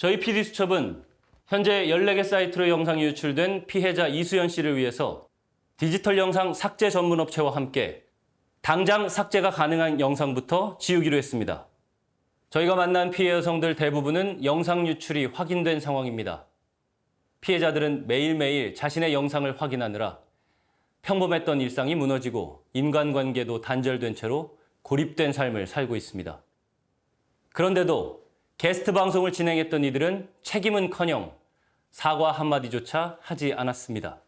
저희 PD수첩은 현재 14개 사이트로 영상이 유출된 피해자 이수연 씨를 위해서 디지털 영상 삭제 전문 업체와 함께 당장 삭제가 가능한 영상부터 지우기로 했습니다. 저희가 만난 피해 여성들 대부분은 영상 유출이 확인된 상황입니다. 피해자들은 매일매일 자신의 영상을 확인하느라 평범했던 일상이 무너지고 인간관계도 단절된 채로 고립된 삶을 살고 있습니다. 그런데도 게스트 방송을 진행했던 이들은 책임은커녕 사과 한마디조차 하지 않았습니다.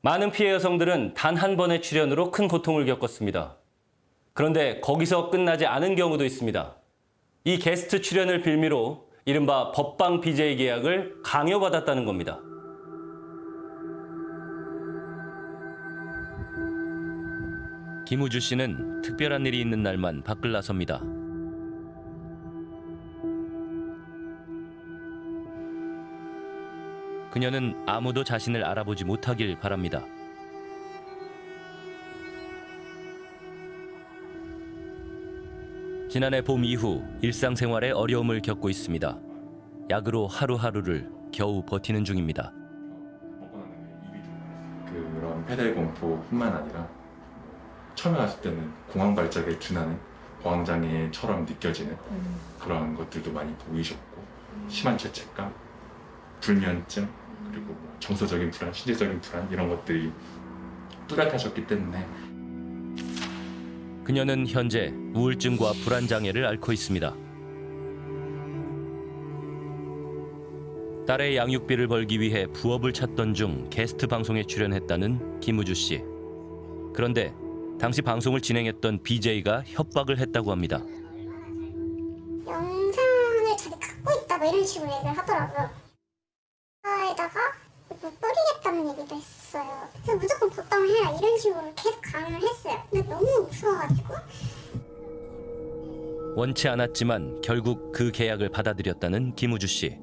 많은 피해 여성들은 단 한 번의 출연으로 큰 고통을 겪었습니다. 그런데 거기서 끝나지 않은 경우도 있습니다. 이 게스트 출연을 빌미로 이른바 법방 BJ 계약을 강요받았다는 겁니다. 김우주 씨는 특별한 일이 있는 날만 밖을 나섭니다. 그녀는 아무도 자신을 알아보지 못하길 바랍니다. 지난해 봄 이후 일상생활에 어려움을 겪고 있습니다. 약으로 하루하루를 겨우 버티는 중입니다. 그런 페달 공포뿐만 아니라 처음에 왔을 때는 공황 발작에 준하는 공황 장애처럼 느껴지는 그런 것들도 많이 보이셨고 심한 죄책감, 불면증 그리고 뭐 정서적인 불안, 신체적인 불안 이런 것들이 뚜렷하셨기 때문에 그녀는 현재 우울증과 불안 장애를 앓고 있습니다. 딸의 양육비를 벌기 위해 부업을 찾던 중 게스트 방송에 출연했다는 김우주 씨. 그런데 당시 방송을 진행했던 BJ가 협박을 했다고 합니다. 영상을 자기 갖고 있다 뭐 이런 식으로 얘기를 하더라고요. 에다가 뭐 뿌리겠다는 얘기도 했어요. 그래서 무조건 복당을 해라 이런 식으로 계속 강요를 했어요. 근데 너무 무서워가지고 원치 않았지만 결국 그 계약을 받아들였다는 김우주 씨.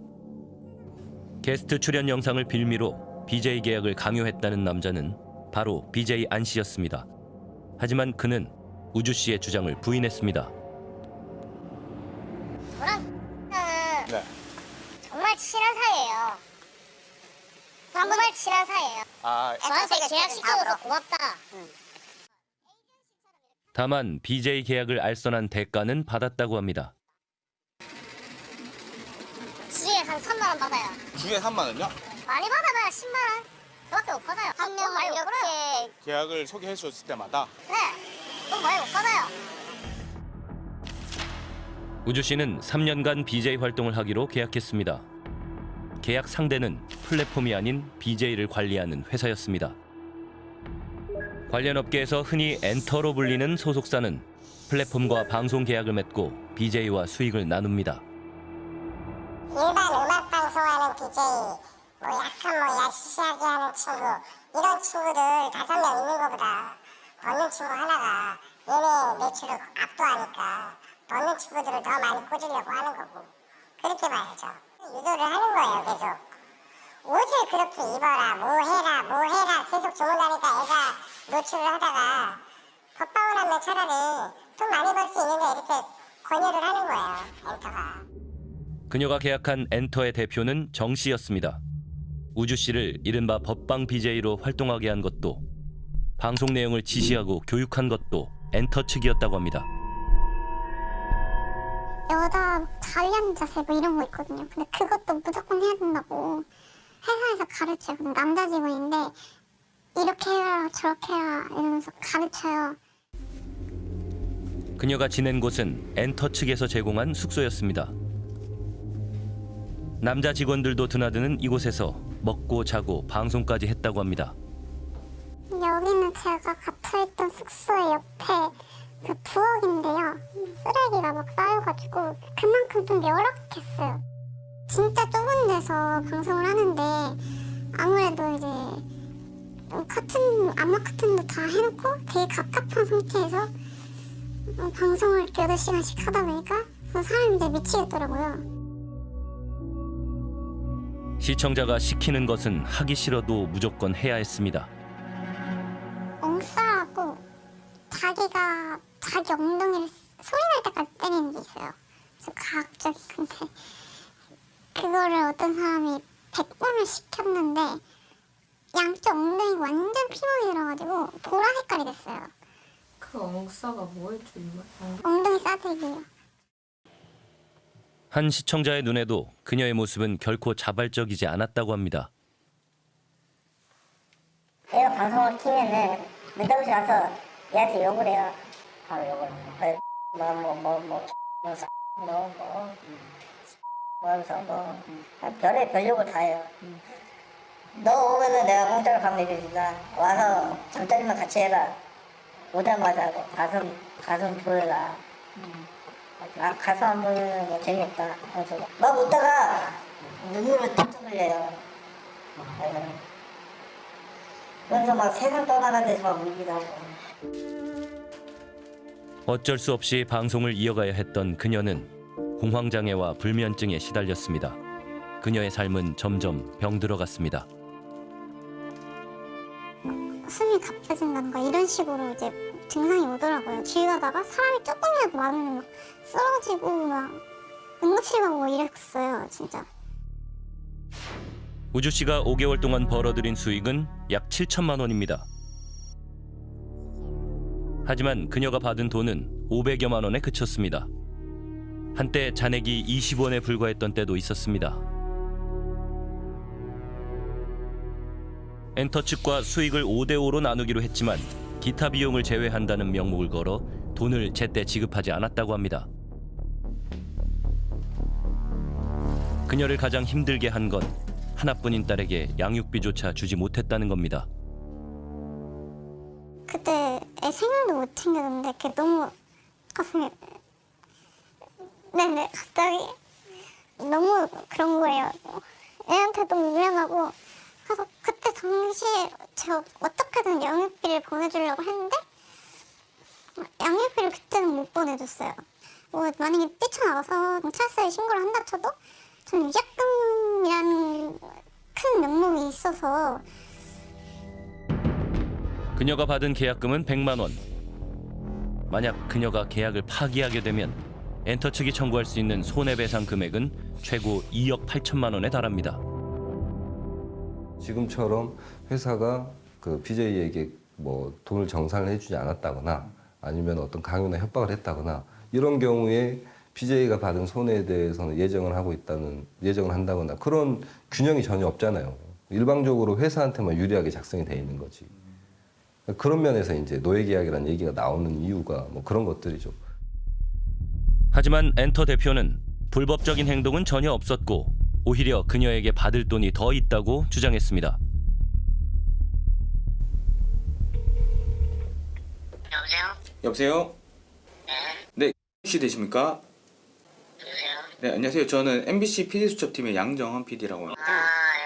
게스트 출연 영상을 빌미로 BJ 계약을 강요했다는 남자는 바로 BJ 안 씨였습니다. 하지만 그는 우주 씨의 주장을 부인했습니다. 저랑 네. 정말 친한 사이예요. 정말 친한 사이예요. 아, 저한테 계약 시켜줘서 고맙다. 다만 BJ 계약을 알선한 대가는 받았다고 합니다. 주에 한 3만 원 받아요. 주에 3만 원요? 많이 받아봐야 10만 원. 그밖에 못 받아요. 한명 많이 이렇게 계약을 소개해 줬을 때마다 네. 돈 많이 못 받아요. 우주 씨는 3년간 BJ 활동을 하기로 계약했습니다. 계약 상대는 플랫폼이 아닌 BJ를 관리하는 회사였습니다. 관련 업계에서 흔히 엔터로 불리는 소속사는 플랫폼과 방송 계약을 맺고 BJ와 수익을 나눕니다. 일반 음악 방송하는 BJ, 뭐 약간 뭐 야시시하게 하는 친구 이런 친구들 다섯 명 있는 것보다 버는 친구 하나가 얘네 매출을 압도하니까 버는 친구들을 더 많이 꽂으려고 하는 거고 그렇게 봐야죠. 유도를 하는 거예요 계속. 옷을 그렇게 입어라, 뭐 해라, 뭐 해라 계속 주문하니까 애가 노출을 하다가 벗방을 하면 차라리 돈 많이 벌 수 있는데 이렇게 권유를 하는 거예요 엔터가. 그녀가 계약한 엔터의 대표는 정 씨였습니다. 우주 씨를 이른바 벗방 BJ로 활동하게 한 것도 방송 내용을 지시하고 교육한 것도 엔터 측이었다고 합니다. 여자 자세 뭐 이런 거 있거든요. 근데 그것도 무조건 해야 된다고 회사에서 가르쳐요. 근데 남자 직원인데 이렇게 해라 저렇게 해라 이러면서 가르쳐요. 그녀가 지낸 곳은 엔터 측에서 제공한 숙소였습니다. 남자 직원들도 드나드는 이곳에서 먹고 자고 방송까지 했다고 합니다. 여기는 제가 갇혀있던 숙소의 옆에 그 부엌인데요. 쓰레기가 막 쌓여가지고 그만큼 좀 열악했어요. 진짜 좁은 데서 방송을 하는데 아무래도 이제 커튼, 암막 커튼도 다 해놓고 되게 갑갑한 상태에서 어, 방송을 이렇게 8시간씩 하다 보니까 사람이 이제 미치겠더라고요. 시청자가 시키는 것은 하기 싫어도 무조건 해야 했습니다. 건데 그 그거를 어떤 사람이 100번을 시켰는데 양쪽 엉덩이가 완전 피멍이 들어가지고 보라 색깔이 됐어요. 그 엉싸가 뭐였죠, 이말? 엉덩이 싸대기요. 한 시청자의 눈에도 그녀의 모습은 결코 자발적이지 않았다고 합니다. 얘가 방송을 키면은 늦다고시 가서 얘한테 욕을 해요. 바로 욕을. 뭐뭐뭐뭐 뭐 뭐 뭐 하면서 뭐 별의 별 욕을 다 해요. 너 오면은 내가 공짜로 밥 먹여준다. 와서 잠자리만 같이 해라. 오자마자 뭐 가슴 가슴 보여라. 아 가슴 안 보이면 뭐 재미없다. 그래서 막 웃다가 눈물을 뚝뚝 흘려요. 그래서 막 세상 떠나는 데서 막 울기도 하고. 어쩔 수 없이 방송을 이어가야 했던 그녀는 공황장애와 불면증에 시달렸습니다. 그녀의 삶은 점점 병들어갔습니다. 숨이 가빠진다든가 이런 식으로 이제 증상이 오더라고요. 길 가다가 사람이 조금이라도 많으면 막 쓰러지고 막 응급실 가고 뭐 이랬어요, 진짜. 우주 씨가 5개월 동안 벌어들인 수익은 약 7천만 원입니다. 하지만 그녀가 받은 돈은 500여만 원에 그쳤습니다. 한때 잔액이 20원에 불과했던 때도 있었습니다. 엔터 측과 수익을 5대5로 나누기로 했지만 기타 비용을 제외한다는 명목을 걸어 돈을 제때 지급하지 않았다고 합니다. 그녀를 가장 힘들게 한 건 하나뿐인 딸에게 양육비조차 주지 못했다는 겁니다. 생일도 못 챙겼는데 그게 너무 가슴이 네네 갑자기 너무 그런 거예요. 애한테 너무 미안하고 그래서 그때 당시에 제가 어떻게든 양육비를 보내주려고 했는데 양육비를 그때는 못 보내줬어요. 뭐 만약에 뛰쳐나가서 경찰서에 신고를 한다 쳐도 저는 위약금이라는 큰 명목이 있어서 그녀가 받은 계약금은 100만 원. 만약 그녀가 계약을 파기하게 되면 엔터 측이 청구할 수 있는 손해배상 금액은 최고 2억 8천만 원에 달합니다. 지금처럼 회사가 그 BJ에게 뭐 돈을 정산을 해주지 않았다거나 아니면 어떤 강요나 협박을 했다거나 이런 경우에 BJ가 받은 손해에 대해서는 예정을 하고 있다는 예정을 한다거나 그런 균형이 전혀 없잖아요. 일방적으로 회사한테만 유리하게 작성이 돼 있는 거지. 그런 면에서 이제 노예 계약이라는 얘기가 나오는 이유가 뭐 그런 것들이죠. 하지만 엔터 대표는 불법적인 행동은 전혀 없었고 오히려 그녀에게 받을 돈이 더 있다고 주장했습니다. 여보세요? 여보세요? 네. 혹시 되십니까? 누구세요? 네, 안녕하세요. 저는 MBC PD 수첩팀의 양정헌 PD라고 합니다. 아, 예,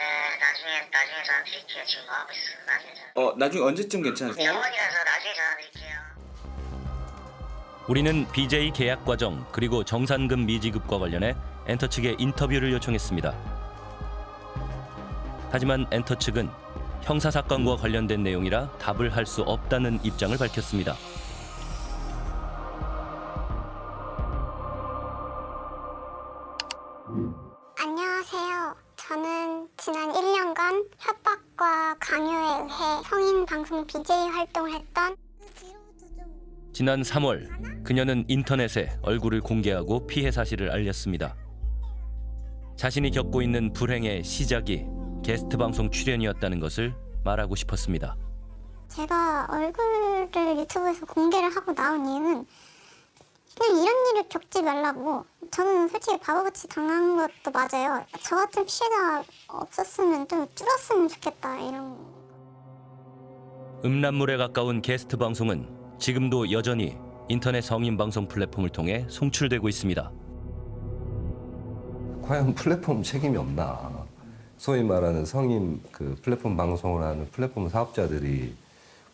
나중에, 나중에 전화 드릴게요. 지금 뭐 하고 있어요. 나중에. 어, 나중에 언제쯤 괜찮으세요? 영원이라서 나중에 전화 드릴게요. 우리는 BJ 계약 과정 그리고 정산금 미지급과 관련해 엔터 측에 인터뷰를 요청했습니다. 하지만 엔터 측은 형사 사건과 관련된 내용이라 답을 할 수 없다는 입장을 밝혔습니다. BJ 활동을 했던 지난 3월 그녀는 인터넷에 얼굴을 공개하고 피해 사실을 알렸습니다. 자신이 겪고 있는 불행의 시작이 게스트 방송 출연이었다는 것을 말하고 싶었습니다. 제가 얼굴을 유튜브에서 공개를 하고 나온 이유는 그냥 이런 일을 겪지 말라고 저는 솔직히 바보같이 당한 것도 맞아요. 저 같은 피해자 없었으면 좀 줄었으면 좋겠다 이런 거. 음란물에 가까운 게스트 방송은 지금도 여전히 인터넷 성인 방송 플랫폼을 통해 송출되고 있습니다. 과연 플랫폼 책임이 없나? 소위 말하는 성인 그 플랫폼 방송을 하는 플랫폼 사업자들이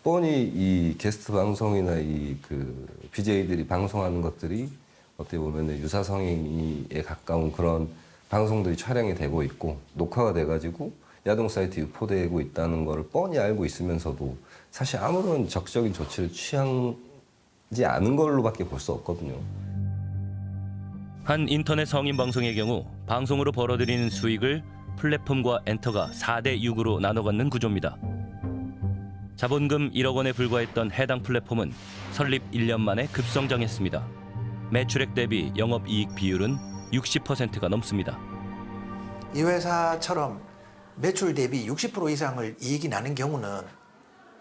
뻔히 이 게스트 방송이나 이 그 BJ들이 방송하는 것들이 어떻게 보면 유사 성인에 가까운 그런 방송들이 촬영이 되고 있고 녹화가 돼가지고 야동 사이트에 유포되고 있다는 것을 뻔히 알고 있으면서도 사실 아무런 적극적인 조치를 취하지 않은 걸로밖에 볼 수 없거든요. 한 인터넷 성인 방송의 경우 방송으로 벌어들이는 수익을 플랫폼과 엔터가 4대 6으로 나눠 갖는 구조입니다. 자본금 1억 원에 불과했던 해당 플랫폼은 설립 1년 만에 급성장했습니다. 매출액 대비 영업이익 비율은 60%가 넘습니다. 이 회사처럼 매출 대비 60% 이상을 이익이 나는 경우는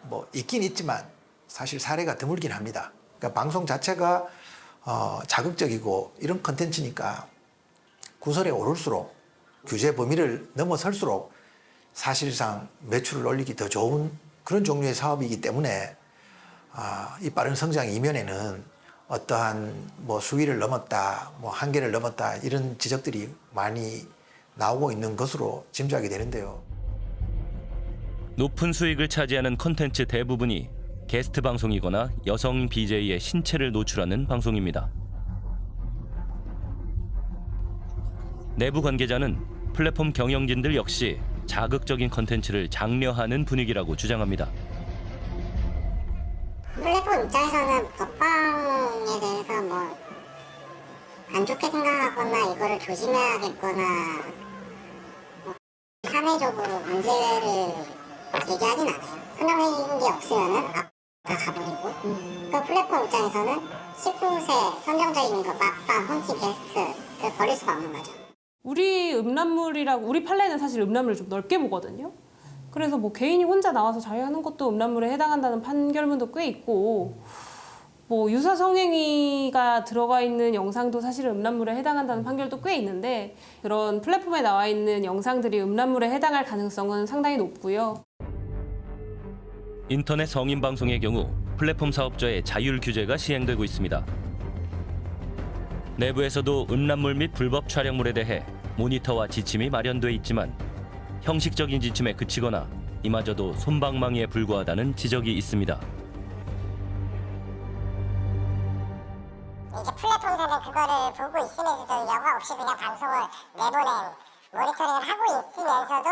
뭐 있긴 있지만 사실 사례가 드물긴 합니다. 그러니까 방송 자체가 어, 자극적이고 이런 컨텐츠니까 구설에 오를수록 규제 범위를 넘어설수록 사실상 매출을 올리기 더 좋은 그런 종류의 사업이기 때문에 아, 이 빠른 성장 이면에는 어떠한 뭐 수위를 넘었다, 뭐 한계를 넘었다 이런 지적들이 많이 나오고 있는 것으로 짐작이 되는데요. 높은 수익을 차지하는 콘텐츠 대부분이 게스트 방송이거나 여성 BJ의 신체를 노출하는 방송입니다. 내부 관계자는 플랫폼 경영진들 역시 자극적인 콘텐츠를 장려하는 분위기라고 주장합니다. 플랫폼 입장에서는 법방에 대해서 뭐 안 좋게 생각하거나 이거를 조심해야겠거나 뭐 사회적으로 문제를 제기하진 않아요. 게 없으면은 아, 다 가버리고 그 플랫폼 입장에서는 19세 선정적인 거 막방, 홈티 게스트 그 버릴 수가 없는 거죠. 우리 음란물이라고 우리 판례는 사실 음란물을 좀 넓게 보거든요. 그래서 뭐 개인이 혼자 나와서 자유하는 것도 음란물에 해당한다는 판결문도 꽤 있고 뭐 유사 성행위가 들어가 있는 영상도 사실 음란물에 해당한다는 판결도 꽤 있는데 그런 플랫폼에 나와 있는 영상들이 음란물에 해당할 가능성은 상당히 높고요. 인터넷 성인 방송의 경우 플랫폼 사업자의 자율 규제가 시행되고 있습니다. 내부에서도 음란물 및 불법 촬영물에 대해 모니터와 지침이 마련돼 있지만 형식적인 지침에 그치거나 이마저도 솜방망이에 불과하다는 지적이 있습니다. 그거를 보고 있으면서도 여과 없이 그냥 방송을 내보낸 모니터링을 하고 있으면서도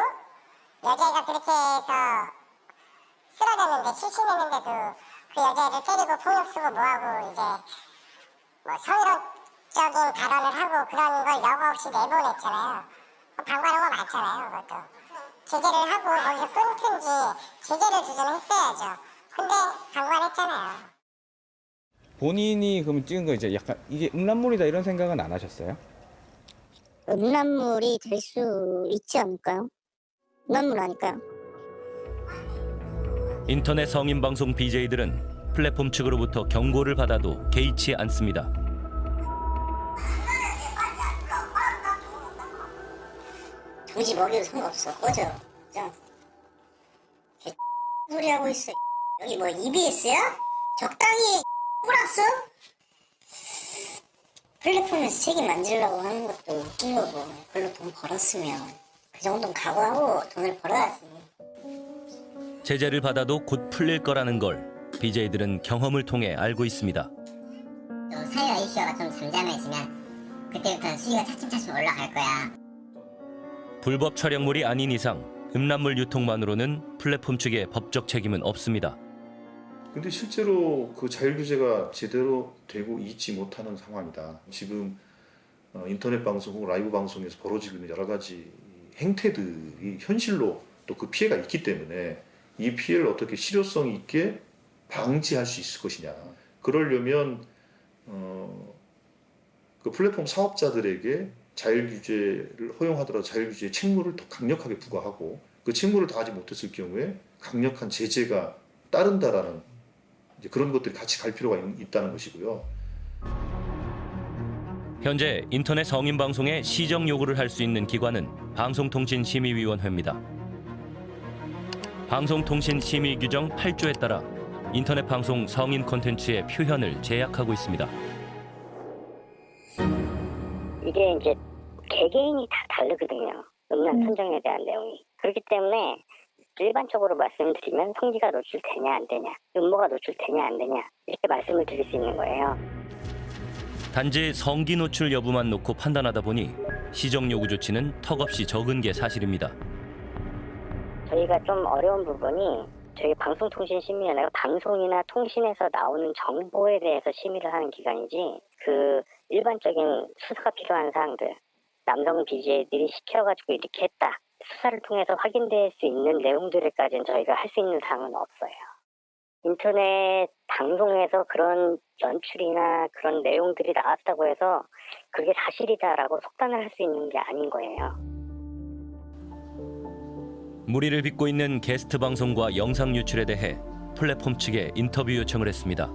여자애가 그렇게 해서 쓰러졌는데 실신했는데도 그 여자애를 때리고 폭력 쓰고 뭐하고 이제 뭐 성희롱적인 발언을 하고 그런 걸 여과 없이 내보냈잖아요. 방관한 거 많잖아요, 그것도. 제재를 하고 거기서 끊든지 제재를 두든 했어야죠. 근데 방관했잖아요. 본인이 그럼 찍은 거 이제 약간 이게 음란물이다 이런 생각은 안 하셨어요? 음란물이 될 수 있지 않을까요? 음란물 아닐까요? 인터넷 성인 방송 BJ들은 플랫폼 측으로부터 경고를 받아도 개의치 않습니다. 도지 먹여도 상관없어. 꺼져. 자. 개 소리 하고 있어. 여기 뭐 EBS야? 적당히 꼬락서? 플랫폼에서 책임 만지려고 하는 것도 웃긴 거고 그걸로 돈 벌었으면 그 정도는 각오하고 돈을 벌어야지. 제재를 받아도 곧 풀릴 거라는 걸 BJ들은 경험을 통해 알고 있습니다. 또 사회와 이슈가 좀 잠잠해지면 그때부터 수위가 차츰차츰 올라갈 거야. 불법 촬영물이 아닌 이상 음란물 유통만으로는 플랫폼 측의 법적 책임은 없습니다. 근데 실제로 그 자율 규제가 제대로 되고 있지 못하는 상황이다. 지금 어, 인터넷 방송 혹은 라이브 방송에서 벌어지고 있는 여러 가지 행태들이 현실로 또 그 피해가 있기 때문에 이 피해를 어떻게 실효성 있게 방지할 수 있을 것이냐. 그러려면 어, 그 플랫폼 사업자들에게 자율 규제를 허용하더라도 자율 규제의 책무를 더 강력하게 부과하고 그 책무를 다하지 못했을 경우에 강력한 제재가 따른다라는 이제 그런 것들이 같이 갈 필요가 있, 있다는 것이고요. 현재 인터넷 성인 방송에 시정 요구를 할 수 있는 기관은 방송통신심의위원회입니다. 방송통신심의 규정 8조에 따라 인터넷 방송 성인 콘텐츠의 표현을 제약하고 있습니다. 이게 이제 개개인이 다 다르거든요. 음란 선정에 대한 내용이. 그렇기 때문에 일반적으로 말씀드리면 성기가 노출되냐 안 되냐, 음모가 노출되냐 안 되냐 이렇게 말씀을 드릴 수 있는 거예요. 단지 성기 노출 여부만 놓고 판단하다 보니 시정 요구 조치는 턱없이 적은 게 사실입니다. 저희가 좀 어려운 부분이 저희 방송통신심의위원회가 방송이나 통신에서 나오는 정보에 대해서 심의를 하는 기관이지 그 일반적인 수사가 필요한 사항들 남성 BJ들이 시켜가지고 이렇게 했다. 수사를 통해서 확인될 수 있는 내용들까지는 저희가 할 수 있는 사항은 없어요. 인터넷 방송에서 그런 연출이나 그런 내용들이 나왔다고 해서 그게 사실이다라고 속단을 할 수 있는 게 아닌 거예요. 무리를 빚고 있는 게스트 방송과 영상 유출에 대해 플랫폼 측에 인터뷰 요청을 했습니다.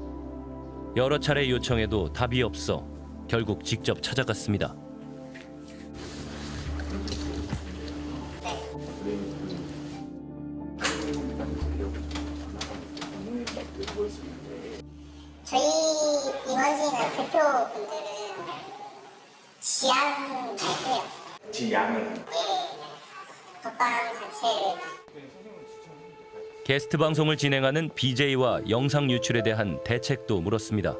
여러 차례 요청해도 답이 없어 결국 직접 찾아갔습니다. 대표분들은 지향 발표요. 자체를 게스트 방송을 진행하는 BJ와 영상 유출에 대한 대책도 물었습니다.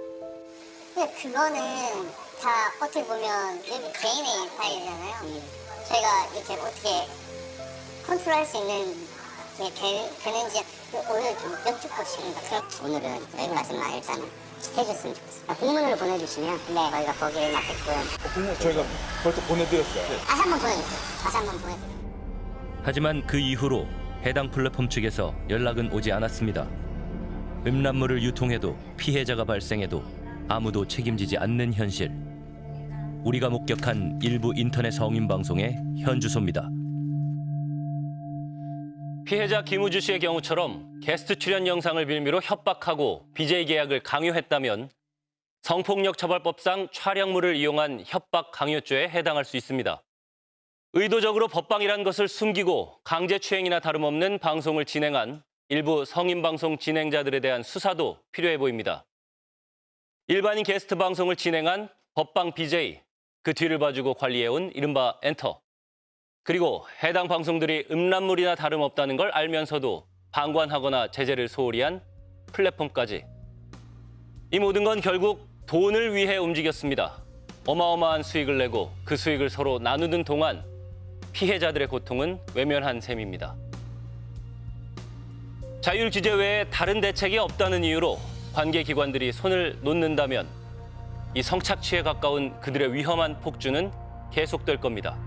근데 그거는 다 어떻게 보면 개인의 파일이잖아요. 저희가 이렇게 어떻게 컨트롤할 수 있는 게 되, 되는지 오늘 좀 여쭙고 싶습니다. 그럼 오늘은 여기 말씀만 일단 해줬으면 좋겠어요. 공문으로 보내주시면 네. 저희가 거기에 맞게끔 공문 저희가 벌써 보내드렸어요. 다시 한번 보내주세요. 다시 한번 보내주세요. 하지만 그 이후로 해당 플랫폼 측에서 연락은 오지 않았습니다. 음란물을 유통해도 피해자가 발생해도 아무도 책임지지 않는 현실. 우리가 목격한 일부 인터넷 성인 방송의 현 주소입니다. 피해자 김우주 씨의 경우처럼 게스트 출연 영상을 빌미로 협박하고 BJ 계약을 강요했다면 성폭력 처벌법상 촬영물을 이용한 협박 강요죄에 해당할 수 있습니다. 의도적으로 법방이란 것을 숨기고 강제추행이나 다름없는 방송을 진행한 일부 성인 방송 진행자들에 대한 수사도 필요해 보입니다. 일반인 게스트 방송을 진행한 법방 BJ, 그 뒤를 봐주고 관리해온 이른바 엔터. 그리고 해당 방송들이 음란물이나 다름없다는 걸 알면서도 방관하거나 제재를 소홀히 한 플랫폼까지. 이 모든 건 결국 돈을 위해 움직였습니다. 어마어마한 수익을 내고 그 수익을 서로 나누는 동안 피해자들의 고통은 외면한 셈입니다. 자율 규제 외에 다른 대책이 없다는 이유로 관계 기관들이 손을 놓는다면 이 성착취에 가까운 그들의 위험한 폭주는 계속될 겁니다.